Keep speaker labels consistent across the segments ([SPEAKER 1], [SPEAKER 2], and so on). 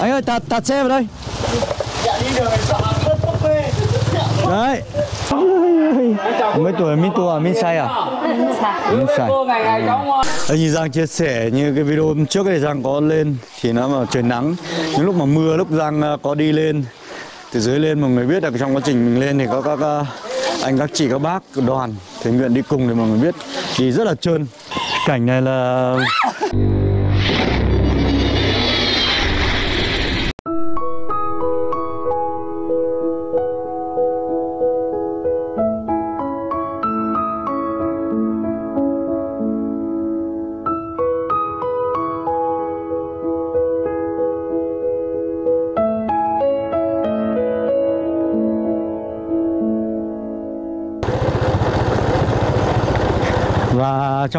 [SPEAKER 1] Anh ơi, tạt, tạt xe vào đây. Đấy. Mấy tuổi mấy Tua, mấy Sai à? mấy Sai. Anh Giang chia sẻ như cái video hôm trước này Giang có lên Thì nó mà trời nắng. Những lúc mà mưa, lúc Giang à, có đi lên Từ dưới lên mọi người biết là trong quá trình mình lên thì có các à, anh các chị các bác đoàn thể nguyện đi cùng thì mọi người biết. Thì rất là trơn. Cảnh này là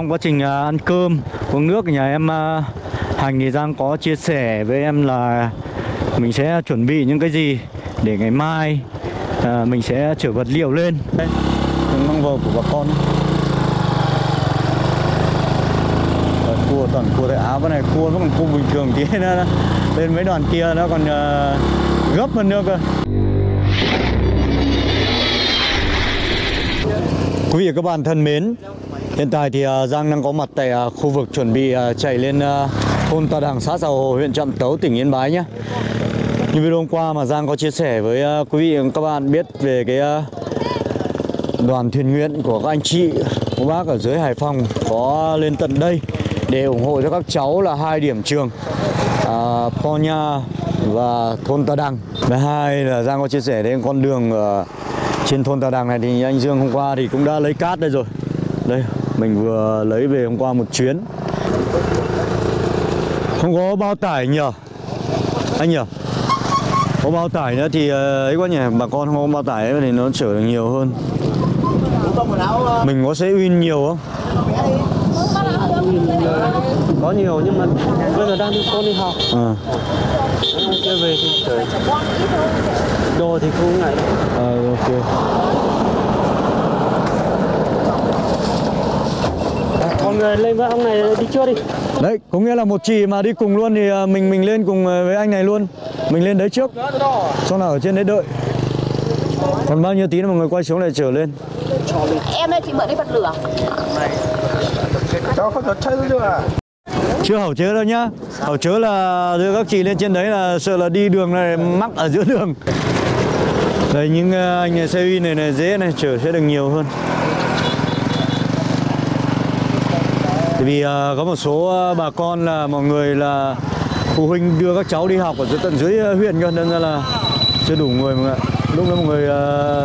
[SPEAKER 1] trong quá trình à, ăn cơm, uống nước nhà em à, Hành thì Giang có chia sẻ với em là mình sẽ chuẩn bị những cái gì để ngày mai à, mình sẽ chở vật liệu lên. Đây, những măng vầu của bà con. Rồi, cua toàn cua tại áo cái này cua nó còn cua bình thường tí nữa lên mấy đoàn kia nó còn à, gấp hơn nữa cơ. Quý vị và các bạn thân mến, hiện tại thì à, Giang đang có mặt tại à, khu vực chuẩn bị à, chạy lên thôn tà Đằng, xã Sào Hồ, huyện Trạm Tấu, tỉnh Yên Bái nhé. Như video hôm qua mà Giang có chia sẻ với quý vị và các bạn biết về cái đoàn thuyền nguyện của các anh chị, các bác ở dưới Hải Phòng có lên tận đây để ủng hộ cho các cháu là hai điểm trường à, Po Nha và thôn tà Đằng. Thứ hai là Giang có chia sẻ đến con đường ở trên thôn Tà Đằng này thì anh Dương hôm qua thì cũng đã lấy cát đây rồi Đây mình vừa lấy về hôm qua một chuyến. Không có bao tải nhờ. Anh nhờ. Có bao tải nữa thì ờ, ấy quá nhỉ. Bà con không có bao tải thì nó chở được nhiều hơn. Mình có sẽ win nhiều không?
[SPEAKER 2] có nhiều nhưng mà bây giờ đang con đi học.
[SPEAKER 1] À,
[SPEAKER 2] về thì trời đồ thì không ngại.
[SPEAKER 1] À ok
[SPEAKER 2] người lên với ông này đi chưa đi.
[SPEAKER 1] Đấy, có nghĩa là một chị mà đi cùng luôn thì ờ, mình mình lên cùng ờ, với anh này luôn. Mình lên đấy trước. Xong là ở trên đấy đợi. Còn bao nhiêu tí nữa mọi người quay xuống lại trở lên.
[SPEAKER 3] Em ơi chị mượn đi bật lửa.
[SPEAKER 2] Cháu không có chơi được à
[SPEAKER 1] Chưa hậu chớ đâu nhá. Hậu chớ là đưa các chị lên trên đấy là sợ là đi đường này mắc ở giữa đường. Đây những ờ, anh xe uy này này dễ này chở sẽ được nhiều hơn Tại vì ờ, có một số ờ, bà con là mọi người là phụ huynh đưa các cháu đi học ở dưới tận dưới ờ, huyện cơ nên ra là chưa đủ người mọi người ạ. Lúc đó mọi người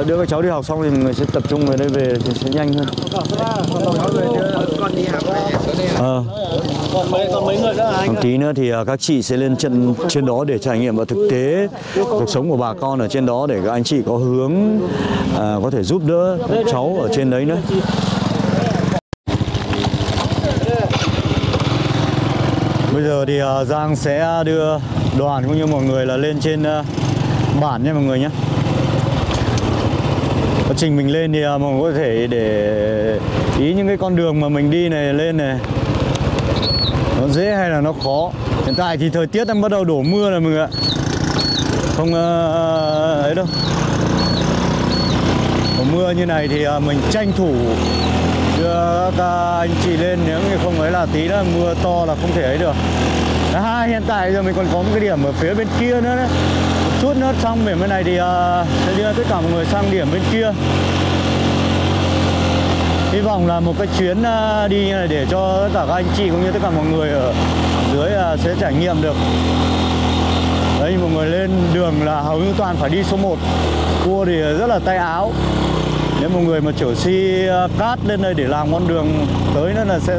[SPEAKER 1] đưa các cháu đi học xong thì mọi người sẽ tập trung về đây về thì sẽ nhanh hơn. Ờ.
[SPEAKER 2] còn mấy còn mấy người nữa anh
[SPEAKER 1] tí nữa thì các chị sẽ lên chân trên đó để trải nghiệm và thực tế cuộc sống của bà con ở trên đó để các anh chị có hướng à, có thể giúp đỡ cháu ở trên đấy nữa. Bây giờ thì à, Giang sẽ đưa đoàn cũng như mọi người là lên trên à, bản nha mọi người nhé. Quá trình mình lên thì à, mọi người có thể để ý những cái con đường mà mình đi này lên này. Nó dễ hay là nó khó? Hiện tại thì thời tiết đang bắt đầu đổ mưa rồi mọi người ạ. Không ấy đâu. Đổ mưa như này thì mình tranh thủ các anh chị lên nếu như không ấy là tí nữa mưa to là không thể ấy được. Thứ hiện tại giờ mình còn có một cái điểm ở phía bên kia nữa đấy. Một chút nữa xong điểm bên này thì ờ, sẽ đưa tất cả mọi người sang điểm bên kia. Hy vọng là một cái chuyến uh, đi như này để cho tất cả các anh chị cũng như tất cả mọi người ở dưới uh, sẽ trải nghiệm được. Đấy mọi người lên đường là hầu như toàn phải đi số 1 cua thì rất là tay áo nếu một người mà chở xi cát lên đây để làm con đường tới nữa là sẽ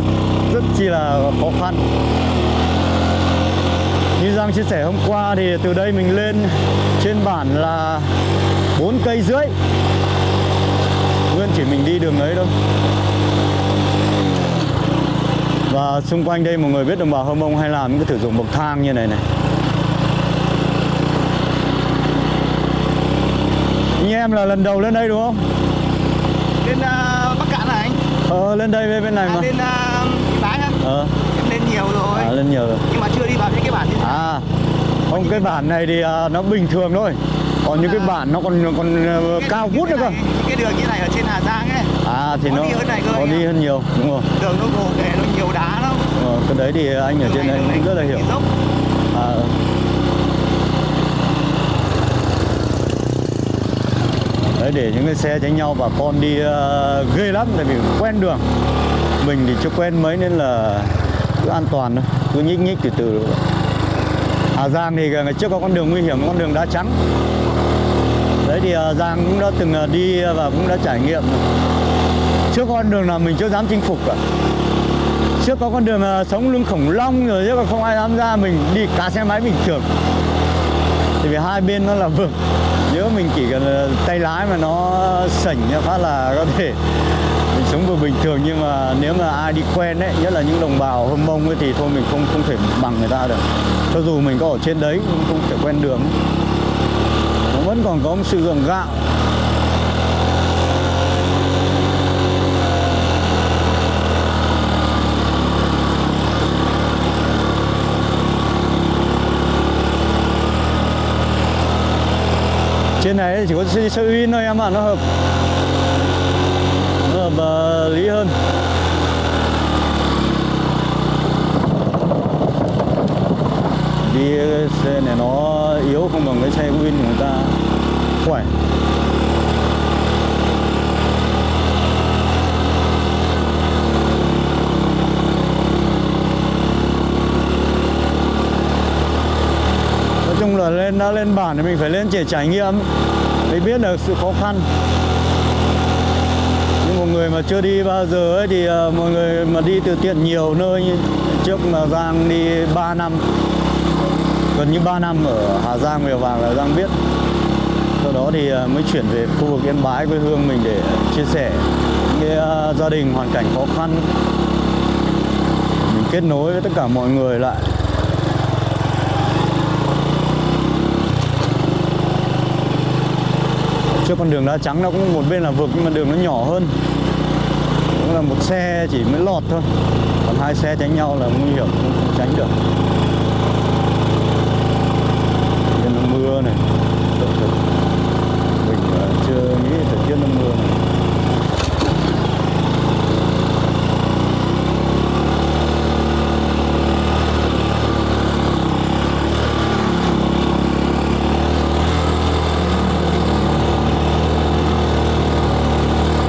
[SPEAKER 1] rất chi là khó khăn. Như Giang chia sẻ hôm qua thì từ đây mình lên trên bản là 4 cây rưỡi. Nguyên chỉ mình đi đường ấy thôi. Và xung quanh đây mọi người biết đồng bào Hơ Mông hay làm những cái thử dụng bậc thang như này này. Anh em là lần đầu lên đây đúng không?
[SPEAKER 2] lên uh, bắc cạn này anh
[SPEAKER 1] Ờ lên đây bên bên này
[SPEAKER 2] à,
[SPEAKER 1] mà.
[SPEAKER 2] lên uh, bái á
[SPEAKER 1] Ờ.
[SPEAKER 2] Em lên nhiều rồi.
[SPEAKER 1] À, lên nhiều rồi.
[SPEAKER 2] Nhưng mà chưa đi vào những cái bản thế.
[SPEAKER 1] À không cái bản này thì à, nó bình thường thôi. Còn những cái bản nó còn còn ờ, cao vút nữa cơ.
[SPEAKER 2] cái đường như này ở trên Hà Giang ấy
[SPEAKER 1] à thì
[SPEAKER 2] Có
[SPEAKER 1] nó
[SPEAKER 2] đi hơn này cơ
[SPEAKER 1] có đi hơn nhiều đúng rồi.
[SPEAKER 2] Đường nó gồ ghề nó nhiều đá lắm.
[SPEAKER 1] Ờ, cái đấy thì anh ở trên
[SPEAKER 2] này
[SPEAKER 1] cũng rất là hiểu. à, đấy để những cái xe tránh nhau bà con đi uh, ghê lắm tại vì quen đường. Mình thì chưa quen mấy nên là cứ an toàn thôi cứ nhích nhích từ từ. Hà Giang thì ngày trước có con đường nguy hiểm con đường đá trắng. Đấy thì uh, Giang cũng đã từng uh, đi và cũng đã trải nghiệm. Trước con đường nào mình chưa dám chinh phục cả. Trước có con đường uh, sống lưng khủng long rồi chứ còn không ai dám ra mình đi cả xe máy bình thường. Thì vì hai bên nó là vực nếu mình chỉ cần ờ, tay lái mà nó sảnh phát là có thể mình sống vừa bình thường. Nhưng mà nếu mà ai đi quen đấy nhất là những đồng bào hâm mông ấy thì thôi mình không không thể bằng người ta được. Cho dù mình có ở trên đấy cũng không thể quen đường. Nó vẫn còn có một sự gượng gạo. Trên này chỉ có xe, xe win thôi em ạ nó hợp. Nó hợp uh, lý hơn. Đi ờ, xe này nó yếu không bằng cái xe win của người ta. Khỏe. Chung là lên đã lên bản thì mình phải lên để trải nghiệm. Để biết được sự khó khăn. Nhưng một người mà chưa đi bao giờ ấy thì ờ, mọi người mà đi từ tiện nhiều nơi trước mà Giang đi 3 năm gần như 3 năm ở Hà Giang Mèo Vàng là Giang biết. Sau đó thì ờ, mới chuyển về khu vực Yên Bái quê hương mình để chia sẻ những cái ờ, gia đình hoàn cảnh khó khăn. Mình kết nối với tất cả mọi người lại. Trước con đường đá trắng nó cũng một bên là vực nhưng mà đường nó nhỏ hơn. Cũng là một xe chỉ mới lọt thôi. Còn hai xe tránh nhau là nguy hiểm không, tránh được. Bên là mưa này Thật thật. mình ờ, chưa nghĩ thời tiết nó mưa này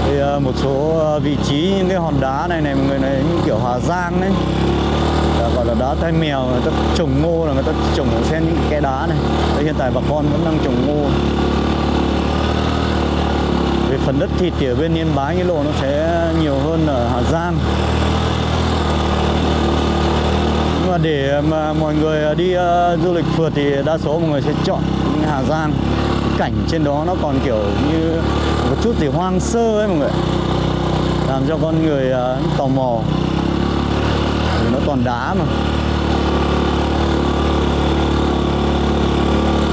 [SPEAKER 1] thì ờ, một số ờ, vị trí những cái hòn đá này này mọi người này những kiểu Hà Giang đấy. Là gọi là đá tai mèo người ta trồng ngô là người ta trồng ở xen những cái đá này. Đây, hiện tại bà con vẫn đang trồng ngô. Về phần đất thịt thì ở bên Yên Bái cái lộ nó sẽ nhiều hơn ở Hà Giang. Nhưng mà để mà mọi người đi uh, du lịch phượt thì đa số mọi người sẽ chọn Hà Giang. Cảnh trên đó nó còn kiểu như một chút gì hoang sơ ấy mọi người làm cho con người uh, tò mò nó toàn đá mà.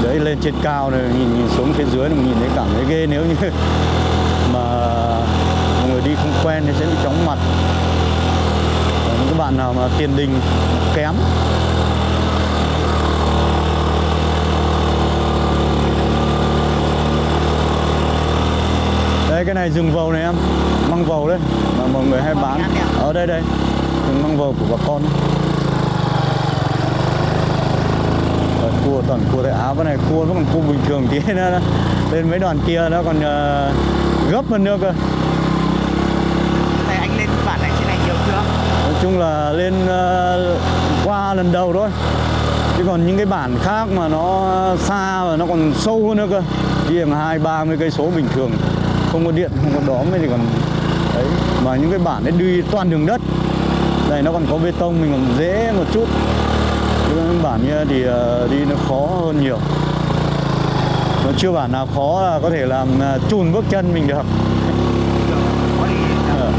[SPEAKER 1] Đấy lên trên cao này nhìn, nhìn xuống phía dưới mình nhìn thấy cảm thấy ghê nếu như mà mọi người đi không quen thì sẽ bị chóng mặt. Còn những cái bạn nào mà tiền đình kém. Đây cái này rừng vầu này em măng vầu đấy mà mọi người hay bán. Ở đây đây măng vầu của bà con. Rồi, cua toàn cua tại áo cái này cua nó còn cua bình thường tí nữa lên mấy đoàn kia nó còn ờ, gấp hơn nữa cơ.
[SPEAKER 2] Này anh lên bản này trên này nhiều chưa?
[SPEAKER 1] Nói chung là lên ờ, qua lần đầu thôi. Chứ còn những cái bản khác mà nó xa và nó còn sâu hơn nữa cơ. Đi hàng hai ba mươi cây số bình thường. Không có điện không có đóm thì còn đấy. Mà những cái bản ấy đi toàn đường đất đây, nó còn có bê tông, mình còn dễ một chút. Chứ bản kia thì ờ, đi nó khó hơn nhiều. Nó chưa bản nào khó là có thể làm ờ, chùn bước chân mình được. Ờ.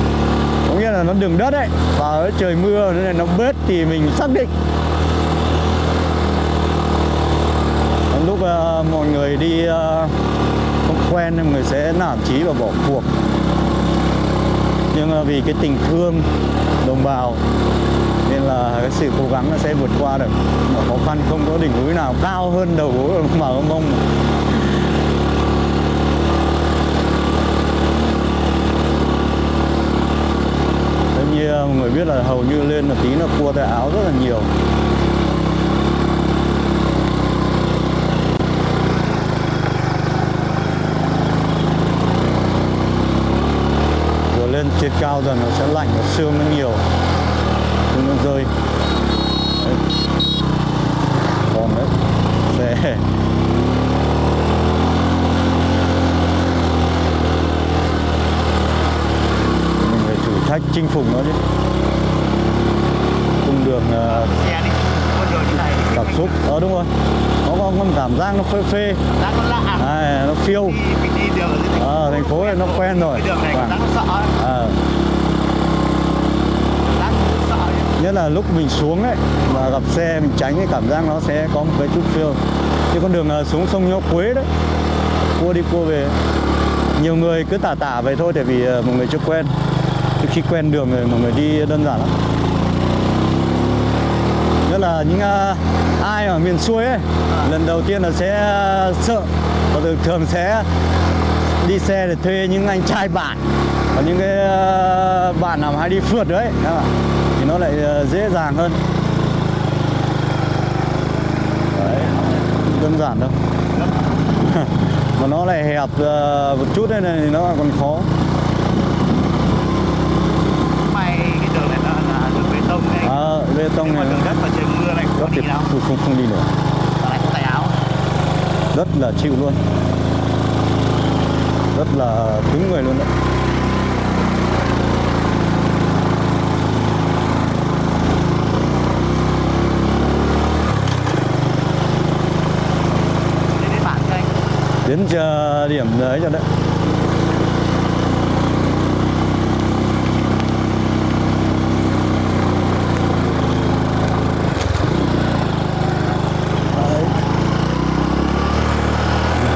[SPEAKER 1] Có nghĩa là nó đường đất ấy, và trời mưa nên là nó bết thì mình xác định. Còn lúc mọi người đi không quen thì mọi người sẽ nản chí và bỏ cuộc. Nhưng vì cái tình thương đồng bào. Nên là cái sự cố gắng nó sẽ vượt qua được. Mà khó khăn không có đỉnh núi nào cao hơn đầu gối đồng bào mông. Tất như mọi người biết là hầu như lên một tí là cua tay áo rất là nhiều vừa lên trên cao dần nó sẽ lạnh và sương nó nhiều. Nó rơi. Đấy. còn đấy xe mình phải thử thách chinh phục nó chứ. Cung đường ờ,
[SPEAKER 2] xe đi con đường như này
[SPEAKER 1] cảm xúc ờ đúng rồi. Nó có con cảm giác nó phê phê.
[SPEAKER 2] Đang nó lạ
[SPEAKER 1] à, nó phiêu.
[SPEAKER 2] Đi mình đi đường ở thành
[SPEAKER 1] ờ thành phố này nó quen rồi.
[SPEAKER 2] đường này cảm giác nó sợ ấy.
[SPEAKER 1] nhất là lúc mình xuống ấy và gặp xe mình tránh cái cảm giác nó sẽ có một cái chút phiêu. Như con đường ờ, xuống sông Nho Quế đấy. Cua đi cua về. Nhiều người cứ tả tả vậy thôi tại vì mọi người chưa quen. Chứ khi quen đường rồi mọi người đi đơn giản lắm nhất là những ờ, ai ở miền xuôi ấy lần đầu tiên là sẽ ờ, sợ và thường thường sẽ đi xe để thuê những anh trai bạn và những cái ờ, bạn nào mà hay đi phượt đấy thì nó lại dễ dàng hơn. Đấy, đơn giản đâu. Mà nó lại hẹp một chút này thì nó còn khó.
[SPEAKER 2] May cái đường này nó là đường bê tông này.
[SPEAKER 1] À, bê tông này.
[SPEAKER 2] đường đất mà này
[SPEAKER 1] rất thì không, không, không đi
[SPEAKER 2] lại tay áo.
[SPEAKER 1] Rất là chịu luôn. Rất là cứng người luôn đấy.
[SPEAKER 2] Đến đến
[SPEAKER 1] chờ điểm đấy cho Đấy.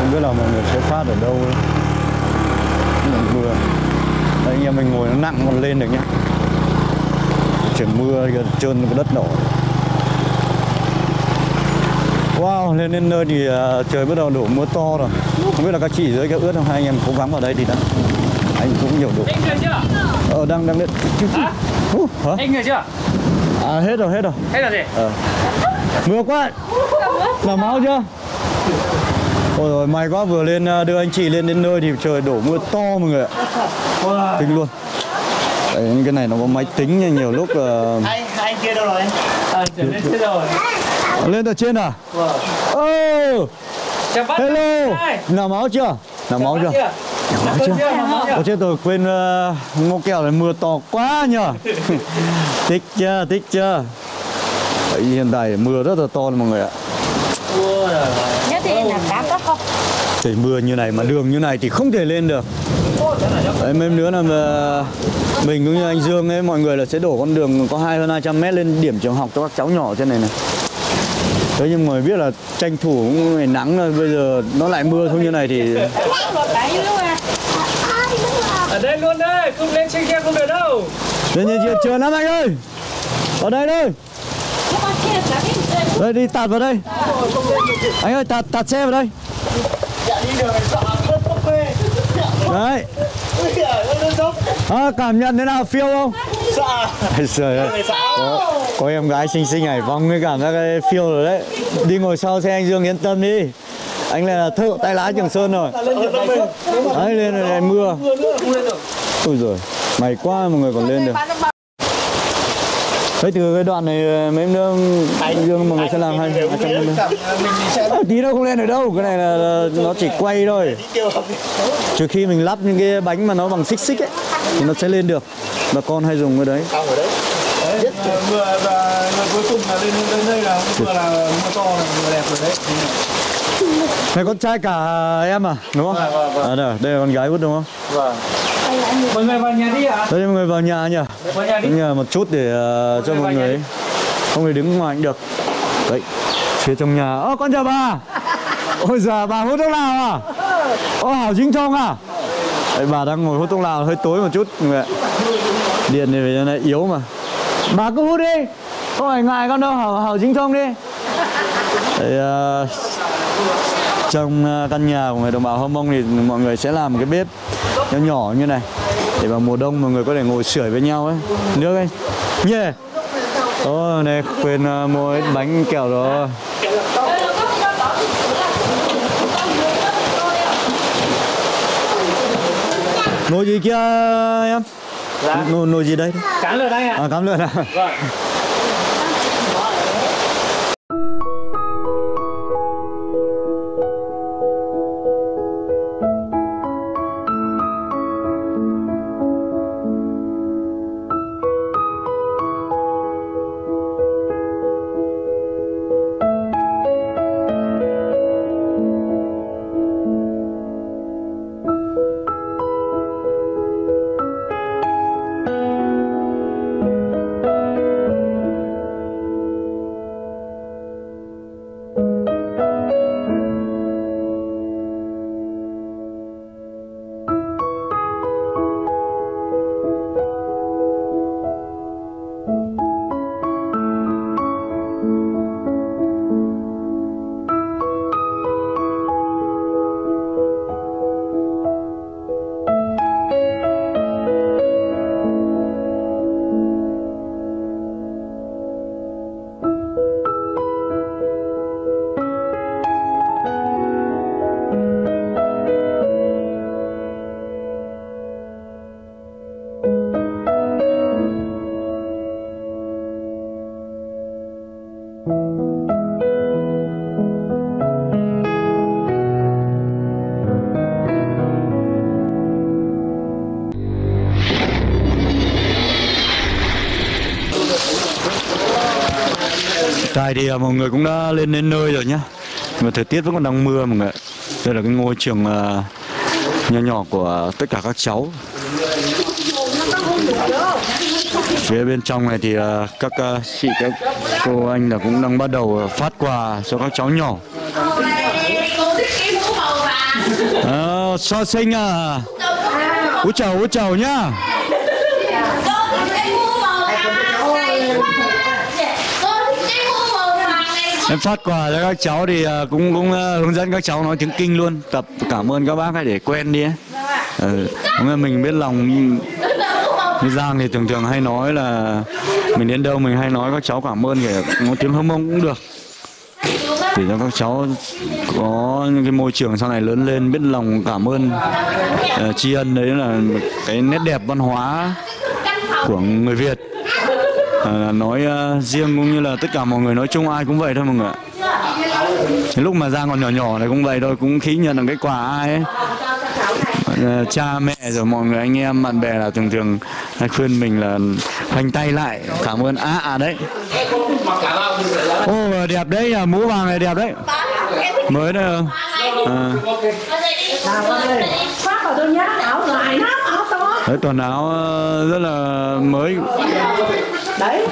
[SPEAKER 1] không biết là mọi người sẽ phát ở đâu mà mưa Đấy, anh em mình ngồi nó nặng còn lên được nhá trời mưa kìa, trơn cái đất nổi Wow, lên đến nơi thì à, trời bắt đầu đổ mưa to rồi Không biết là các chị dưới cái ướt không Hai anh em cố gắng vào đây thì đã Anh cũng nhiều độ
[SPEAKER 4] Anh người chưa?
[SPEAKER 1] Ờ, đang đang lên
[SPEAKER 4] Hả?
[SPEAKER 1] uh, hả?
[SPEAKER 4] Anh người chưa?
[SPEAKER 1] À, hết rồi, hết rồi
[SPEAKER 4] Hay là gì?
[SPEAKER 1] Ờ. Mưa quá Làm máu chưa? Ôi rồi may quá vừa lên à, đưa anh chị lên đến nơi thì trời đổ mưa to mọi người ạ Kinh luôn Đấy, những cái này nó có máy tính nha, nhiều lúc ờ,
[SPEAKER 2] hai hai anh kia đâu rồi anh
[SPEAKER 4] À, lên thế rồi.
[SPEAKER 1] Lên từ trên à?
[SPEAKER 4] Vâng. Bác.
[SPEAKER 1] hello. Nào máu chưa? Nào máu chưa?
[SPEAKER 4] Máu
[SPEAKER 1] chưa?
[SPEAKER 4] chưa? Máu chưa?
[SPEAKER 1] Ôi chết rồi quên uh, ngô kẹo này mưa to quá nhờ Thích chưa, thích chưa Đấy, Hiện tại mưa rất là to mọi người ạ.
[SPEAKER 3] Nhớ thì làm đám?
[SPEAKER 1] Trời mưa như này mà đường như này thì không thể lên được. Đấy mấy nữa là mà mình cũng như anh Dương ấy mọi người là sẽ đổ con đường có hai hơn 200 mét lên điểm trường học cho các cháu nhỏ trên này này. Thế nhưng mà biết là tranh thủ cũng ngày nắng rồi bây giờ nó lại mưa thôi như này thì
[SPEAKER 4] Ở đây luôn đây, không lên trên kia không được đâu.
[SPEAKER 1] Lên chưa chưa lắm anh ơi. Vào đây đây. Đây đi tạt vào đây. Anh ơi tạt tạt xe vào đây Đấy. À, Cảm nhận thế nào? Phiêu không? Trời ơi. Có, có em gái xinh xinh Hải vong mới cảm giác cái phiêu rồi đấy. Đi ngồi sau xe anh Dương yên tâm đi. Anh này là thợ tay lái Trường Sơn rồi. Đấy lên rồi này mưa. Ui rồi mày quá mọi người còn lên được. Thế từ cái đoạn này mấy em nữa anh Dương mọi người sẽ làm hai trăm
[SPEAKER 2] sẽ
[SPEAKER 1] À, tí nữa không lên được đâu cái này là, là nó chỉ quay thôi. Trừ khi mình lắp những cái bánh mà nó bằng xích xích ấy thì nó sẽ lên được. Bà con hay dùng cái đấy.
[SPEAKER 2] Đấy. Đấy, mưa và mưa cuối cùng là lên lên đây là mưa là mưa to là mưa đẹp rồi đấy
[SPEAKER 1] này con trai cả em à? Đúng không?
[SPEAKER 2] Vâng, vâng, vâng.
[SPEAKER 1] à, đây, đây là con gái út đúng không?
[SPEAKER 2] Vâng.
[SPEAKER 4] Mọi người vào nhà đi ạ.
[SPEAKER 1] đây mọi người vào nhà nhỉ?
[SPEAKER 4] Vào nhà đi.
[SPEAKER 1] Nhà một chút để ờ, cho
[SPEAKER 4] Mọi người
[SPEAKER 1] mọi không thể đứng ngoài cũng được. Đấy phía trong nhà. Ơ con chào bà. Ôi giời bà hút thuốc lào à? Ô hảo chính thông à? Đấy, bà đang ngồi hút thuốc lào hơi tối một chút mọi người ạ. điện này cho nó yếu mà. Bà cứ hút đi. Không phải ngại con đâu hảo hảo dính thông đi. Đấy, à, trong à, căn nhà của người đồng bào Hơ Mông thì mọi người sẽ làm cái bếp nhỏ nhỏ như này để vào mùa đông mọi người có thể ngồi sưởi với nhau ấy nước ấy nhé Ồ này quên à, mua bánh kẹo rồi Nồi gì kia em?
[SPEAKER 4] Dạ.
[SPEAKER 1] Nồi, nồi gì đây?
[SPEAKER 4] Cán lượt anh ạ.
[SPEAKER 1] À cám lợn à?
[SPEAKER 4] Vâng.
[SPEAKER 1] Tại thì à, mọi người cũng đã lên đến nơi rồi nhá. Mà thời tiết vẫn còn đang mưa mọi người. Đây là cái ngôi trường à, nhỏ nhỏ của tất cả các cháu. Phía bên trong này thì à, các chị các cô anh là cũng đang bắt đầu phát quà cho các cháu nhỏ.
[SPEAKER 3] Cô
[SPEAKER 1] à, So sinh à. Úi chào úi chào nhá. Em phát quà cho các cháu thì à, cũng cũng à, hướng dẫn các cháu nói tiếng kinh luôn. Tập cảm ơn các bác ấy để quen đi ấy. Ừ, ờ, mình biết lòng như Giang thì thường thường hay nói là mình đến đâu mình hay nói các cháu cảm ơn kể nói tiếng hâm mông cũng được. Để cho các cháu có những cái môi trường sau này lớn lên biết lòng cảm ơn uh, tri ân đấy là cái nét đẹp văn hóa của người Việt. À, là nói uh, riêng cũng như là tất cả mọi người nói chung ai cũng vậy thôi mọi người ạ. Cái lúc mà Giang còn nhỏ nhỏ này cũng vậy thôi cũng khí nhận được cái quà ai ấy. Ờ, cha mẹ rồi mọi người anh em bạn bè là thường thường hay khuyên mình là khoanh tay lại cảm ơn. Á à, đấy. Ô đẹp đấy à, mũ vàng này đẹp đấy. Mới không? À,
[SPEAKER 3] khoác vào tôi nhá áo dài lắm áo to
[SPEAKER 1] đấy quần áo ờ, rất là mới
[SPEAKER 3] đấy.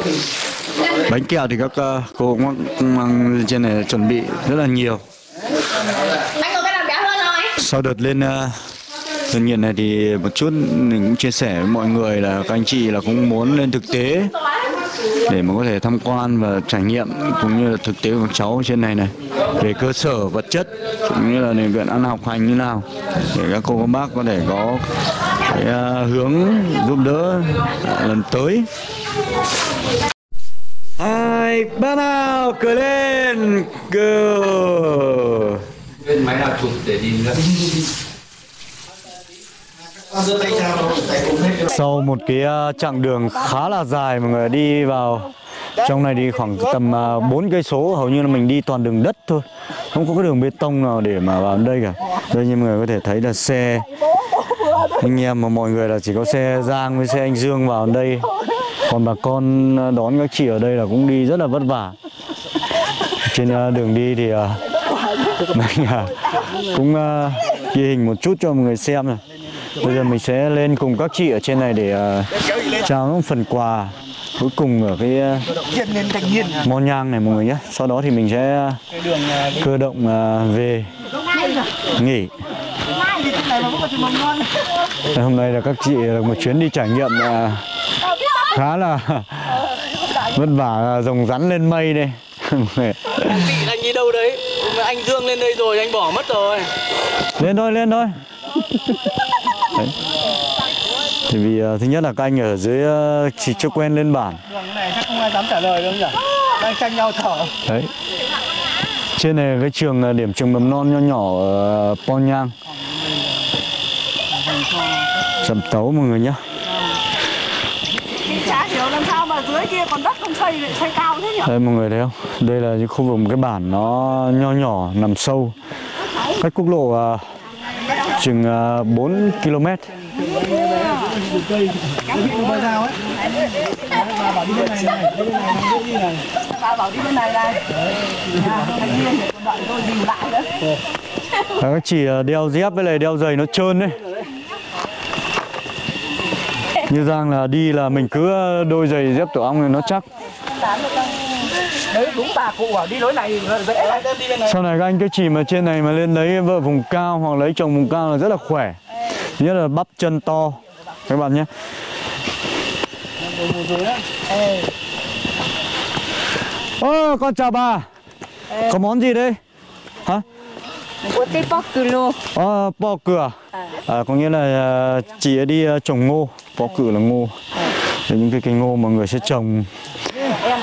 [SPEAKER 1] Bánh kẹo thì các ờ, cô cũng mang trên này chuẩn bị rất là nhiều. Sau đợt lên uh, Đơn nghiện này thì một chút mình cũng chia sẻ với mọi người là các anh chị là cũng muốn lên thực tế để mà có thể tham quan và trải nghiệm cũng như là thực tế của cháu trên này này. Về cơ sở vật chất cũng như là điều kiện ăn học hành như nào để các cô các bác có thể có cái uh, hướng giúp đỡ uh, lần tới hai ba nào cười lên cười
[SPEAKER 5] Bên máy nào chụp để đi nữa.
[SPEAKER 1] Sau một cái ờ, chặng đường khá là dài mọi người đi vào trong này đi khoảng tầm 4 cây số hầu như là mình đi toàn đường đất thôi. Không có cái đường bê tông nào để mà vào đây cả. Đây như mọi người có thể thấy là xe. Anh em mà mọi người là chỉ có xe Giang với xe anh Dương vào đây còn bà con ờ, đón các chị ở đây là cũng đi rất là vất vả. Trên ờ, đường đi thì ờ, mình cũng ghi hình một chút cho mọi người xem này bây giờ mình sẽ lên cùng các chị ở trên này để trao những phần quà cuối cùng ở cái món Mon nhang này mọi người nhé. Sau đó thì mình sẽ cơ động về nghỉ. Hôm nay là các chị là một chuyến đi trải nghiệm khá là vất vả rồng rắn lên mây đây
[SPEAKER 2] Vị anh đi đâu đấy? Anh Dương lên đây rồi, anh bỏ mất rồi.
[SPEAKER 1] lên thôi lên thôi Đấy. thì vì ờ, thứ nhất là các anh ở dưới ờ, chỉ chưa quen lên bản
[SPEAKER 2] Đường này chắc không ai dám trả lời đâu nhỉ? Đang tranh nhau thở.
[SPEAKER 1] đấy trên này cái trường ờ, điểm trường mầm non nho nhỏ ở Ponyang Sầm tấu mọi người nhé
[SPEAKER 6] Chả hiểu làm sao mà dưới kia còn đất không xây lại xây cao thế nhỉ?
[SPEAKER 1] Đây mọi người thấy không? Đây là những khu vực một cái bản nó nho nhỏ nằm sâu cách quốc lộ à, chừng à, 4 km.
[SPEAKER 2] Bà bảo đi bên này này, bên này này, đi này.
[SPEAKER 6] Bà bảo đi bên này này. Thành viên để còn đợi tôi dìu lại.
[SPEAKER 1] Và các chị à, đeo dép với lại đeo giày nó trơn đấy. Như Giang là đi là mình cứ ờ, đôi giày dép tổ ong này nó chắc.
[SPEAKER 6] Đấy đúng bà cụ bảo đi lối này dễ lắm.
[SPEAKER 2] Đi bên này.
[SPEAKER 1] Sau này các anh cứ chỉ mà trên này mà lên lấy vợ vùng cao hoặc lấy chồng vùng cao là rất là khỏe. Thứ nhất là bắp chân to các bạn nhé. ô, con chào bà. Có món gì đây? Hả?
[SPEAKER 6] Có tí bóc cừ lô.
[SPEAKER 1] Ờ, bò cửa. À, có nghĩa là à, chị ấy đi à, trồng ngô, bò cử là ngô. Đấy, những cái cây ngô mà người sẽ trồng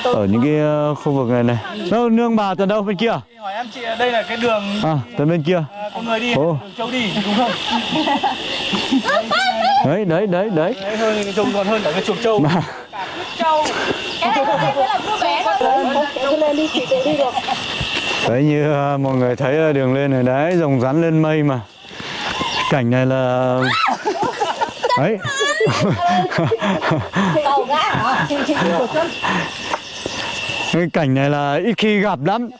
[SPEAKER 1] ở những cái à, khu vực này này. Đâu nương bà từ đâu bên kia?
[SPEAKER 2] Hỏi em chị đây là cái đường
[SPEAKER 1] À, từ bên kia.
[SPEAKER 2] à, có người đi,
[SPEAKER 1] Ồ.
[SPEAKER 2] đường châu đi đúng không?
[SPEAKER 1] Đấy, đấy, đấy, đấy.
[SPEAKER 2] Đấy hơn cái trông còn hơn cả cái chuột châu.
[SPEAKER 1] Mà
[SPEAKER 3] Cái này là cô bé thôi.
[SPEAKER 6] cứ lên đi chị tự đi được
[SPEAKER 1] đấy như à, mọi người thấy đường lên này đấy, rồng rắn lên mây mà. Cảnh này là đấy. Cái cảnh này là ít khi gặp lắm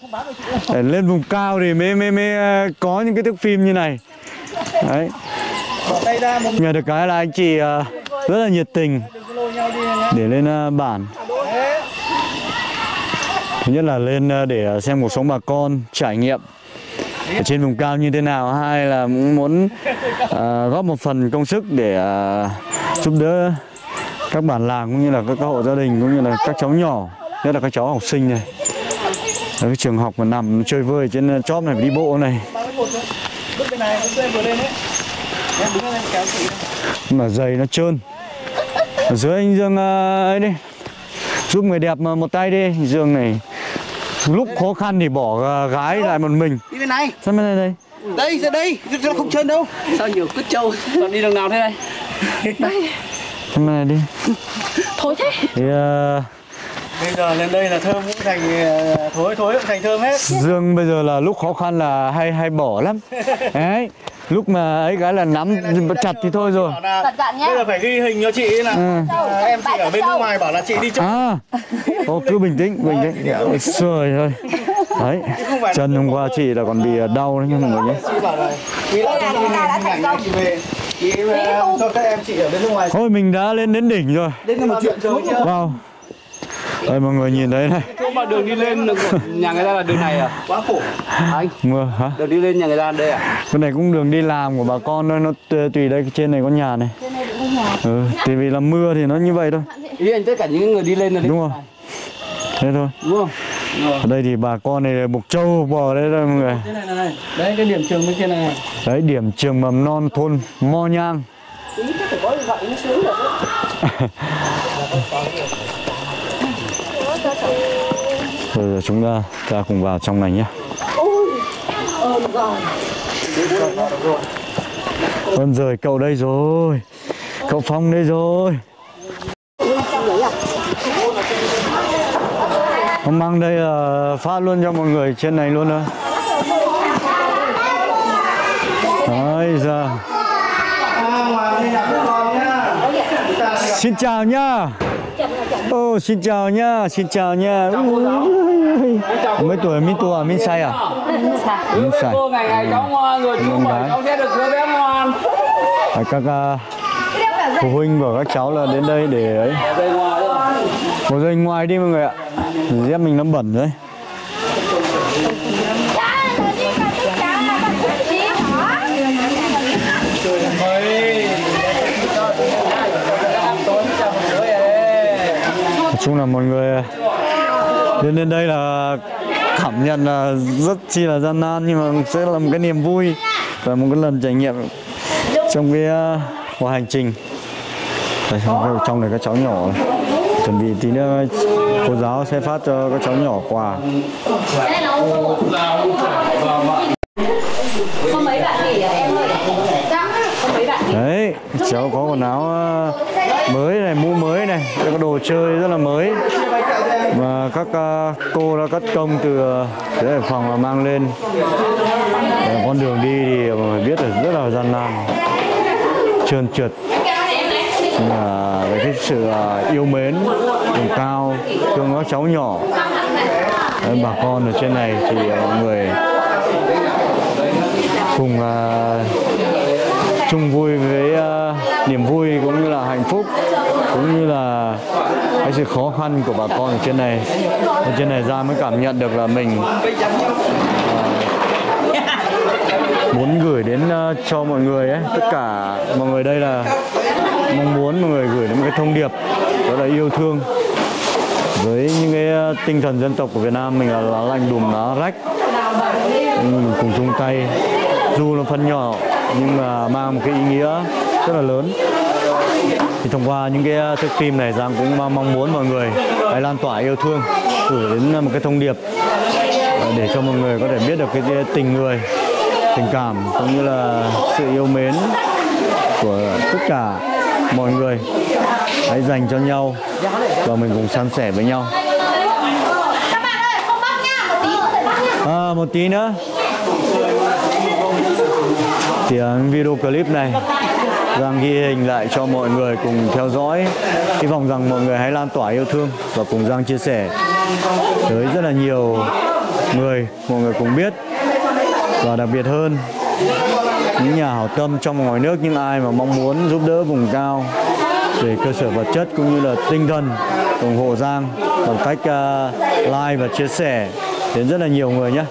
[SPEAKER 1] Để lên vùng cao thì mới mới mới à, có những cái thước phim như này đấy nhờ được cái là anh chị à, rất là nhiệt tình để lên bản thứ nhất là lên ờ, để ờ, xem cuộc sống bà con trải nghiệm ở trên vùng cao như thế nào. Hai là cũng muốn uh, góp một phần công sức để uh, giúp đỡ các bản làng cũng như là các, các hộ gia đình cũng như là các cháu nhỏ nhất là các cháu học sinh này. Ở cái trường học mà nằm chơi vơi trên chóp này phải đi bộ này. Mà giày nó trơn. Ở dưới anh Dương ấy đi. Giúp người đẹp mà một tay đi Dương này lúc khó khăn thì bỏ ờ, gái lại một mình
[SPEAKER 2] Đi bên này.
[SPEAKER 1] sao bên này đây
[SPEAKER 2] Đây, ra đây. Nó không trơn đâu. Sao nhiều cứt trâu. Còn đi đường nào thế này?
[SPEAKER 1] sao bên này đi
[SPEAKER 3] Thôi thế.
[SPEAKER 1] thì ờ,
[SPEAKER 2] Bây giờ lên đây là thơm cũng thành ờ, thối thối cũng thành thơm hết.
[SPEAKER 1] Dương bây giờ là lúc khó khăn là hay hay bỏ lắm đấy lúc mà ấy cái là nắm chặt thì thôi rồi.
[SPEAKER 3] Cẩn thận nhá.
[SPEAKER 2] bây giờ phải ghi hình cho chị là
[SPEAKER 1] Ừ.
[SPEAKER 2] à, em chị ở bên nước ngoài bảo là chị đi chơi.
[SPEAKER 1] à. Ô cứ bình tĩnh bình tĩnh. Rồi thôi đấy chân hôm qua chị là còn bị ờ, đau đấy nha mọi người nhé
[SPEAKER 2] Chị bảo là chị đã ảnh này chị về. Ờ, cho các em chị ở bên nước ngoài.
[SPEAKER 1] Thôi mình đã lên đến đỉnh rồi.
[SPEAKER 2] Đến một chuyện chơi chưa?
[SPEAKER 1] Wow Đây mọi người nhìn thấy này
[SPEAKER 7] chỗ mà đường đi lên của nhà người ta là đường này à?
[SPEAKER 2] Quá khổ.
[SPEAKER 7] Anh,
[SPEAKER 1] Mưa hả?
[SPEAKER 7] đường đi lên nhà người ta đây à?
[SPEAKER 1] Cái này cũng đường đi làm của bà con thôi Nó tùy đây trên này có nhà này Ừ, thì vì là mưa thì nó như vậy thôi
[SPEAKER 7] Ý anh tất cả những người đi lên là
[SPEAKER 1] Đúng không? Thế thôi
[SPEAKER 7] đúng không?
[SPEAKER 1] Ở đây thì bà con này bục trâu bò đây thôi mọi người
[SPEAKER 7] Thế này này. Đấy cái điểm trường bên kia này.
[SPEAKER 1] Đấy điểm trường mầm non thôn Mo Nhang Bây giờ chúng ta ta cùng vào trong này nhé. Ơn rời cậu đây rồi. Cậu Phong đây rồi. Ông mang đây là phát luôn cho mọi người trên này luôn thôi Đấy giờ Xin chào nhá. Ô xin chào nhá Xin chào Ui, Mấy tuổi Minh tuổi Minh say à? Minh say
[SPEAKER 7] Cô ngày ngày cháu ngoan rồi chú
[SPEAKER 1] Con
[SPEAKER 7] bảo
[SPEAKER 1] gái.
[SPEAKER 7] cháu sẽ được đứa bé ngoan.
[SPEAKER 1] Các à, phụ huynh của các cháu là đến đây để ấy.
[SPEAKER 7] Đấy.
[SPEAKER 1] Một giây ngoài đi mọi người ạ. Dép mình nó bẩn rồi chung là mọi người Đến đến đây là cảm nhận là rất chi là gian nan nhưng mà sẽ là một cái niềm vui và một cái lần trải nghiệm trong cái à, cuộc hành trình. Đây, trong này các cháu nhỏ này. chuẩn bị tí nữa cô giáo sẽ phát cho các cháu nhỏ quà.
[SPEAKER 3] Có mấy bạn nghỉ à em ơi?
[SPEAKER 1] Đấy, cháu có quần áo à, mới này, mũ mới này, các đồ chơi rất là mới. Và các à, cô đã cất công từ à, uh, Hải phòng mà mang lên. Và con đường đi thì mọi biết là rất là gian nan trơn trượt. Nhưng mà với cái sự à, yêu mến vùng cao thương các cháu nhỏ Đấy, bà con ở trên này thì mọi người cùng uh, chung vui với uh, niềm vui cũng như là hạnh phúc cũng như là cái sự khó khăn của bà con ở trên này. Ở trên này ra mới cảm nhận được là mình uh, muốn gửi đến uh, cho mọi người ấy. Tất cả mọi người đây là mong muốn mọi người gửi đến một cái thông điệp đó là yêu thương. Với những cái ờ, tinh thần dân tộc của Việt Nam mình là lá lành đùm lá rách mình cùng chung tay. Dù là phần nhỏ nhưng mà mang một cái ý nghĩa rất là lớn thì thông qua những cái uh, thước phim này Giang cũng uh, mong muốn mọi người hãy lan tỏa yêu thương gửi đến uh, một cái thông điệp để cho mọi người có thể biết được cái tình người tình cảm cũng như là sự yêu mến của tất cả mọi người. Hãy dành cho nhau và mình cùng san sẻ với nhau. À, một tí nữa. Thì uh, video clip này Giang ghi hình lại cho mọi người cùng theo dõi. Hy vọng rằng mọi người hãy lan tỏa yêu thương và cùng Giang chia sẻ tới rất là nhiều người mọi người cùng biết. Và đặc biệt hơn những nhà hảo tâm trong và ngoài nước những ai mà mong muốn giúp đỡ vùng cao về cơ sở vật chất cũng như là tinh thần ủng hộ Giang bằng cách uh, like và chia sẻ đến rất là nhiều người nhé.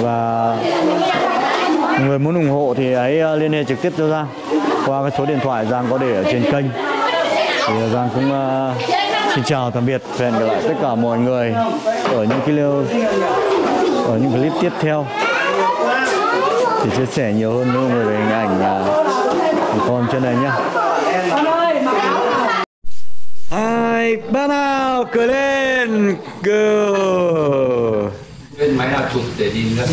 [SPEAKER 1] Và người muốn ủng hộ thì hãy à, liên hệ trực tiếp cho Giang qua cái số điện thoại Giang có để ở trên kênh. Thì Giang cũng uh, xin chào tạm biệt và hẹn gặp lại tất cả mọi người ở những cái ở những clip tiếp theo. Thì chia sẻ nhiều hơn với mọi người về hình ảnh uh, con trên này nhé hai ba nào cười lên go.
[SPEAKER 5] Bên máy nào chụp để đi nữa.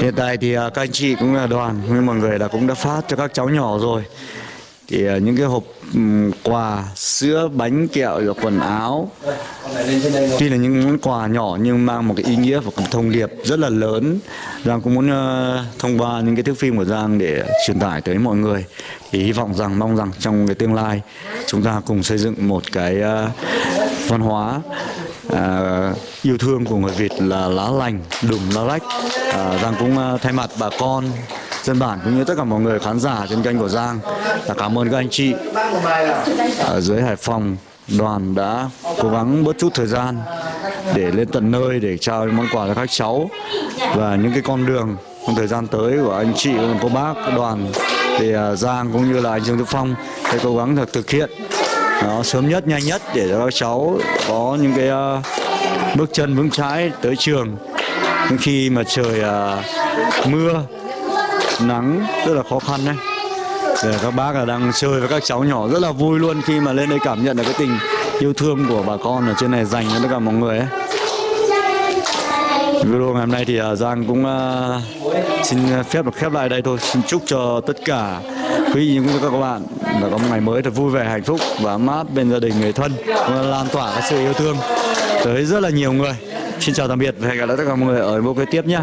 [SPEAKER 1] Hiện tại thì à, các anh chị cũng là đoàn, nhưng mọi người đã cũng đã phát cho các cháu nhỏ rồi. Thì à, những cái hộp ừ, quà, sữa, bánh kẹo, rồi quần áo. Tuy là những món quà nhỏ nhưng mang một cái ý nghĩa và một thông điệp rất là lớn. Giang cũng muốn ờ, thông qua những cái thước phim của Giang để truyền tải tới mọi người. Thì hy vọng rằng, mong rằng trong cái tương lai, chúng ta cùng xây dựng một cái ờ, văn hóa à, yêu thương của người Việt là lá lành đùm lá rách à, Giang cũng à, thay mặt bà con dân bản cũng như tất cả mọi người khán giả trên kênh của Giang là cảm ơn các anh chị. Ở dưới Hải Phòng đoàn đã cố gắng bớt chút thời gian để lên tận nơi để trao những món quà cho các cháu. Và những cái con đường trong thời gian tới của anh chị cô bác đoàn thì à, Giang cũng như là anh Dương Đức Phong sẽ cố gắng thực hiện nó sớm nhất nhanh nhất để cho các cháu có những cái uh, bước chân vững chãi tới trường. Nhưng khi mà trời uh, mưa nắng rất là khó khăn đấy để các bác là đang chơi với các cháu nhỏ rất là vui luôn khi mà lên đây cảm nhận được cái tình yêu thương của bà con ở trên này dành cho tất cả mọi người ấy. Video ngày hôm nay thì ờ, Giang cũng xin phép được khép lại đây thôi. Xin chúc cho tất cả quý vị cũng như các bạn, đã có một ngày mới thật vui vẻ, hạnh phúc và ấm áp bên gia đình, người thân và lan tỏa cái sự yêu thương tới rất là nhiều người. Xin chào tạm biệt và hẹn gặp lại tất cả mọi người ở video kế tiếp nhé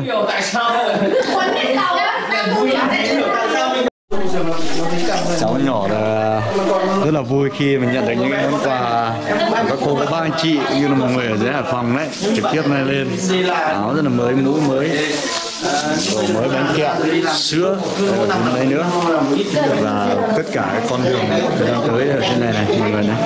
[SPEAKER 1] cháu nhỏ là rất là vui khi mình nhận được những món quà của các cô, các bác anh chị, như là mọi người ở dưới Hải Phòng đấy, trực tiếp này lên. Áo rất là mới mũ mới đồ mới bánh kẹo sữa rồi còn đây nữa và tất cả các con đường thời gian tới ở trên này này, mọi người này